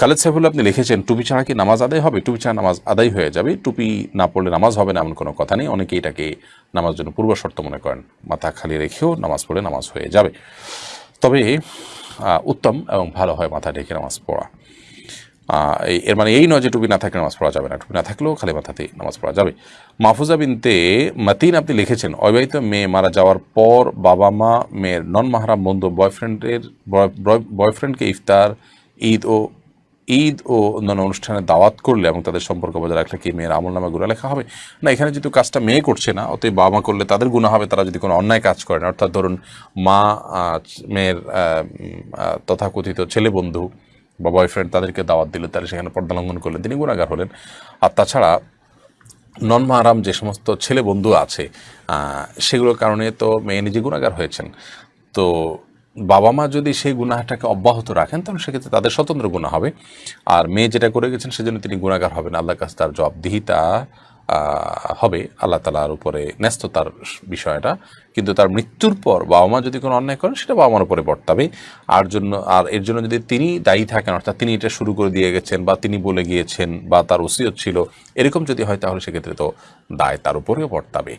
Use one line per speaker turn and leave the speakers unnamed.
খালেদ সাইফুল্লাহ, আপনি লিখেছেন, টুপি ছাড়া কি নামাজ আদায় হবে? টুপি ছাড়া নামাজ আদায় হয়ে যাবে। টুপি না পড়লে নামাজ হবে না, এমন কোনো কথা নেই। অনেকে এটাকে নামাজ জন্য পূর্ব শর্ত মনে করেন। মাথা খালি রেখেও নামাজ পড়লে নামাজ হয়ে যাবে। তবে উত্তম এবং ভালো হয় মাথা ঢেকে নামাজ পড়া। এর মানে এই নয় যে টুপি না থাকলে নামাজ পড়া যাবে না। টুপি না থাকলেও খালি মাথাতেই নামাজ পড়া যাবে। মাহফুজা বিনতে মাতিন আপনি লিখেছেন, অবিবাহিত মেয়ে মারা যাওয়ার পর বাবা মা, মেয়ের নন মাহারাম বন্ধু বয়ফ্রেন্ডের বয়ফ্রেন্ডকে ইফতার, ঈদ ও ঈদ ও অন্যান্য অনুষ্ঠানে দাওয়াত করলে এবং তাদের সম্পর্ক বজায় রাখলে কি মেয়ের আমল নামে গুণা লেখা হবে? না, এখানে যেহেতু কাজটা মেয়ে করছে না, অতএব বাবা মা করলে তাদের গুণা হবে, তারা যদি কোনো অন্যায় কাজ করেন অর্থাৎ ধরুন, মা মেয়ের তথাকথিত ছেলে বন্ধু বা বয়ফ্রেন্ড তাদেরকে দাওয়াত দিলে, তারা সেখানে পর্দা লঙ্ঘন করলেন তিনি গুণাগার হলেন। আর তাছাড়া নন মাহারাম যে সমস্ত ছেলে বন্ধু আছে সেগুলোর কারণে তো মেয়ে নিজে গুণাগার হয়েছেন। তো বাবা মা যদি সেই গুনাহটাকে অব্যাহত রাখেন, তাহলে সেক্ষেত্রে তাদের স্বতন্ত্র গুণা হবে। আর মেয়ে যেটা করে গেছেন, সেজন্য তিনি গুণাগার হবেন। আল্লাহর কাছে তার জবাবদিহিতা হবে। আল্লাহ তালার উপরে ন্যস্ত তার বিষয়টা। কিন্তু তার মৃত্যুর পর বাবা মা যদি কোনো অন্যায় করেন, সেটা বাবা মার উপরে বর্তাবে। আর জন্য, আর এর জন্য যদি তিনি দায়ী থাকেন, অর্থাৎ তিনি এটা শুরু করে দিয়ে গেছেন, বা তিনি বলে গিয়েছেন, বা তার ওসিয়ত ছিল, এরকম যদি হয়, তাহলে সেক্ষেত্রে তো দায় তার উপরেও বর্তাবে।